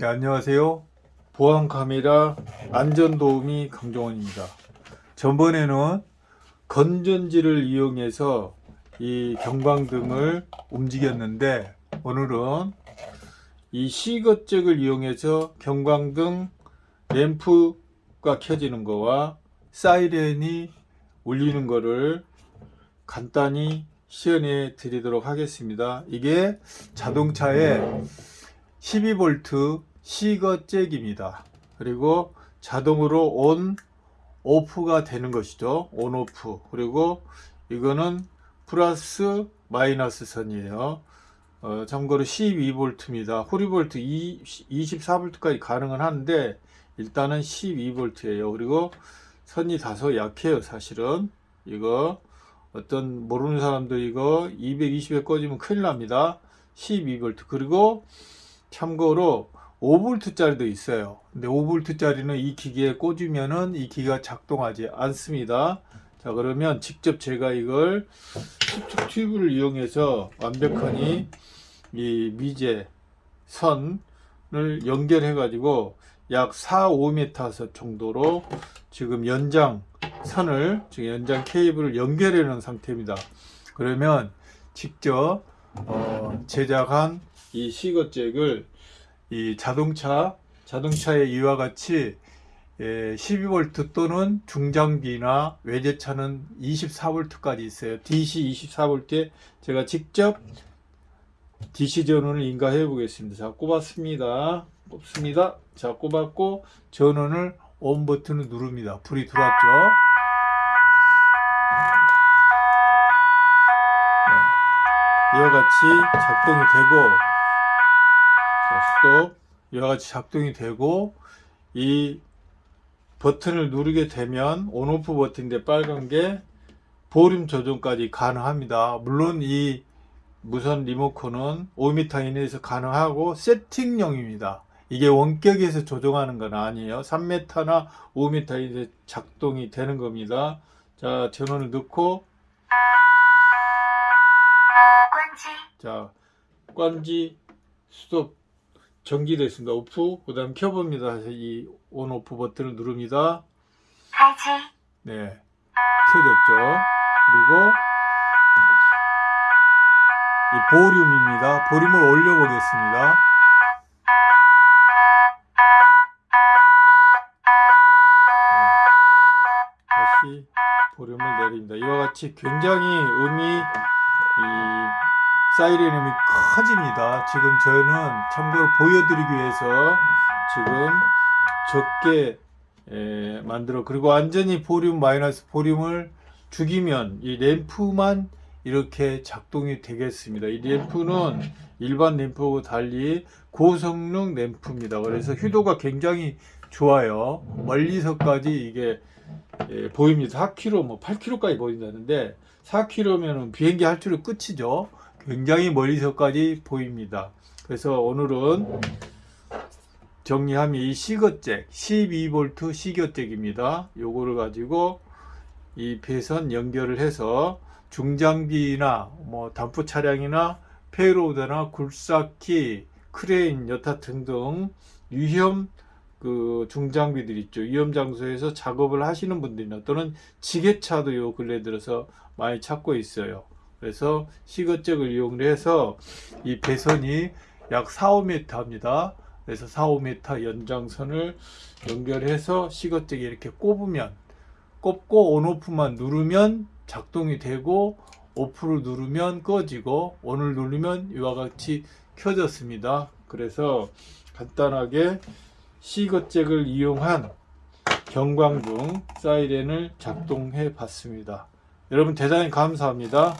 네, 안녕하세요. 보안 카메라 안전 도우미 강종원입니다. 전번에는 건전지를 이용해서 이 경광등을 움직였는데 오늘은 이 시거잭을 이용해서 경광등 램프가 켜지는 거와 사이렌이 울리는 거를 간단히 시연해 드리도록 하겠습니다. 이게 자동차의 12V 시거잭입니다. 그리고 자동으로 온, 오프가 되는 것이죠. 온, 오프. 그리고 이거는 플러스 마이너스 선이에요. 어, 참고로 12V입니다. 호리볼트 24V까지 가능은 한데 일단은 12V예요. 그리고 선이 다소 약해요. 사실은 이거 어떤 모르는 사람들 이거 220에 꺼지면 큰일 납니다. 12V 그리고 참고로 5V짜리도 있어요. 근데 5V짜리는 이 기기에 꽂으면은 이 기기가 작동하지 않습니다. 자 그러면 직접 제가 이걸 튜브를 이용해서 완벽하니 이 미제 선을 연결해 가지고 약 4, 5m 정도로 지금 연장 선을 지금 연장 케이블을 연결해 놓은 상태입니다. 그러면 직접 어, 제작한 이 시거잭을 이 자동차 자동차의 이와 같이 예, 12V 또는 중장비나 외제차는 24V까지 있어요. DC 24V에 제가 직접 DC 전원을 인가해 보겠습니다. 자, 꼽았습니다. 꼽습니다. 자, 꼽았고 전원을 온 버튼을 누릅니다. 불이 들어왔죠. 네. 이와 같이 작동이 되고 자, 스톱 이와 같이 작동이 되고 이 버튼을 누르게 되면 온오프 버튼인데 빨간 게 볼륨 조정까지 가능합니다. 물론 이 무선 리모컨은 5m 이내에서 가능하고 세팅용입니다. 이게 원격에서 조정하는 건 아니에요. 3m나 5m 이내 작동이 되는 겁니다. 자, 전원을 넣고 자, 관지 스톱 전기됐습니다. 오프 그 다음 켜봅니다. 이온 오프 버튼을 누릅니다. 발지 네 켜졌죠. 그리고 이 볼륨입니다. 볼륨을 올려보겠습니다. 네. 다시 볼륨을 내립니다. 이와 같이 굉장히 음이 이 사이렌음이 커집니다. 지금 저는 참고로 보여드리기 위해서 지금 적게 에, 만들어 그리고 완전히 볼륨 마이너스 볼륨을 죽이면 이 램프만 이렇게 작동이 되겠습니다. 이 램프는 일반 램프하고 달리 고성능 램프입니다. 그래서 휴도가 굉장히 좋아요. 멀리서까지 이게 예, 보입니다. 4km, 뭐 8km까지 보인다는데 4km면 비행기 할 줄은 끝이죠. 굉장히 멀리서까지 보입니다. 그래서 오늘은 정리하면 이 시거잭 12V 시거잭입니다. 요거를 가지고 이 배선 연결을 해서 중장비나 뭐 덤프 차량이나 payloader나 굴삭기, 크레인, 여타 등등 위험 그 중장비들 있죠. 위험 장소에서 작업을 하시는 분들이나 또는 지게차도 요 근래 들어서 많이 찾고 있어요. 그래서 cigar jack을 이용해서 이 배선이 약 4, 5m 합니다. 그래서 4, 5m 연장선을 연결해서 시거잭에 이렇게 꼽으면 꼽고 온오프만 누르면 작동이 되고 오프를 누르면 꺼지고 온을 누르면 이와 같이 켜졌습니다. 그래서 간단하게 시거잭을 이용한 경광등 사이렌을 작동해 봤습니다. 여러분 대단히 감사합니다.